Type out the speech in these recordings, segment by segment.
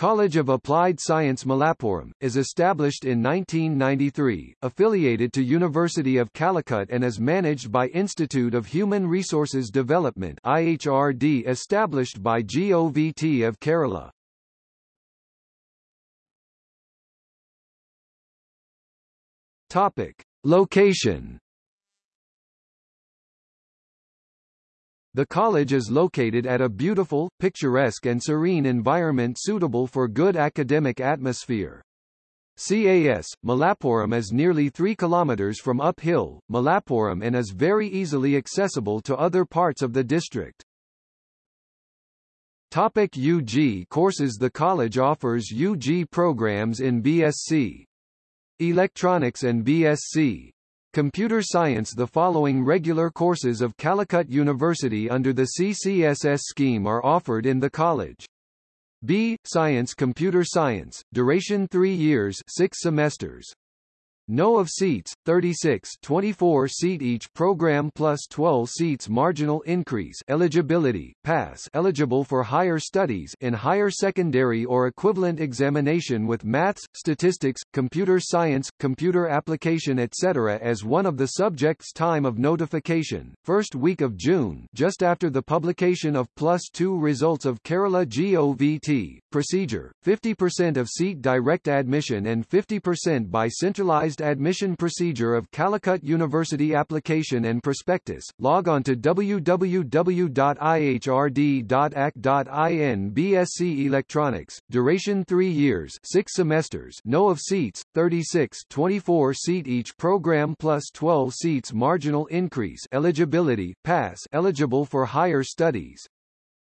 College of Applied Science Malappuram, is established in 1993, affiliated to University of Calicut and is managed by Institute of Human Resources Development IHRD established by GOVT of Kerala. Topic. Location The college is located at a beautiful, picturesque and serene environment suitable for good academic atmosphere. CAS, Malappuram is nearly 3 km from uphill, Malappuram and is very easily accessible to other parts of the district. Topic UG courses The college offers UG programs in BSc Electronics and BSc Computer Science The following regular courses of Calicut University under the CCSS scheme are offered in the college. B. Science Computer Science, duration 3 years 6 semesters. No of seats, 36 24 seat each program plus 12 seats marginal increase. Eligibility, pass. Eligible for higher studies in higher secondary or equivalent examination with maths, statistics, computer science, computer application etc. as one of the subjects time of notification, first week of June just after the publication of plus 2 results of Kerala GOVT, procedure, 50% of seat direct admission and 50% by centralized admission procedure of Calicut University application and prospectus. Log on to www.ihrd.ac.in BSc Electronics, duration 3 years 6 semesters. No of seats, 36 24 seat each program plus 12 seats marginal increase. Eligibility, pass. Eligible for higher studies,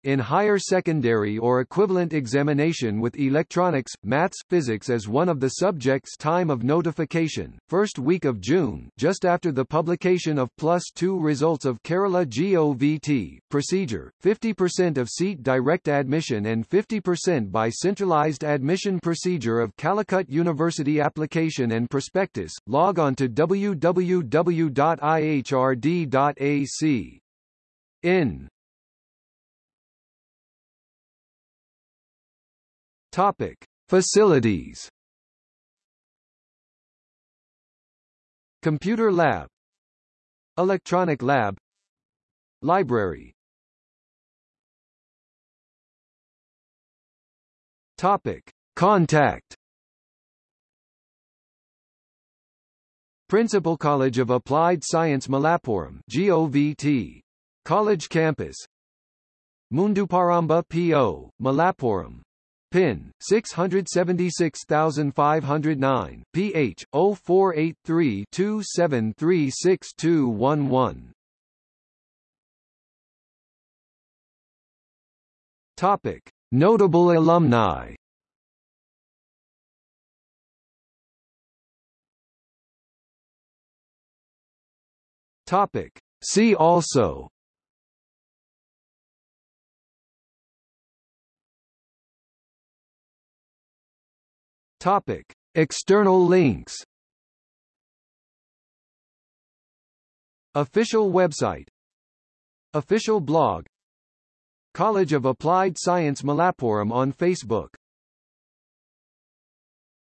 in higher secondary or equivalent examination with electronics, maths, physics as one of the subjects time of notification, first week of June just after the publication of plus 2 results of Kerala GOVT, procedure, 50% of seat direct admission and 50% by centralized admission procedure of Calicut University application and prospectus, log on to www.ihrd.ac. In Topic: Facilities. Computer lab, Electronic lab, Library. Topic: Contact. Principal College of Applied Science Malappuram GOVT. College Campus Munduparamba P.O., Malappuram PIN 676509 PH 048327362211 Topic. Notable alumni. Topic. See also Topic: External links. Official website. Official blog. College of Applied Science Malappuram on Facebook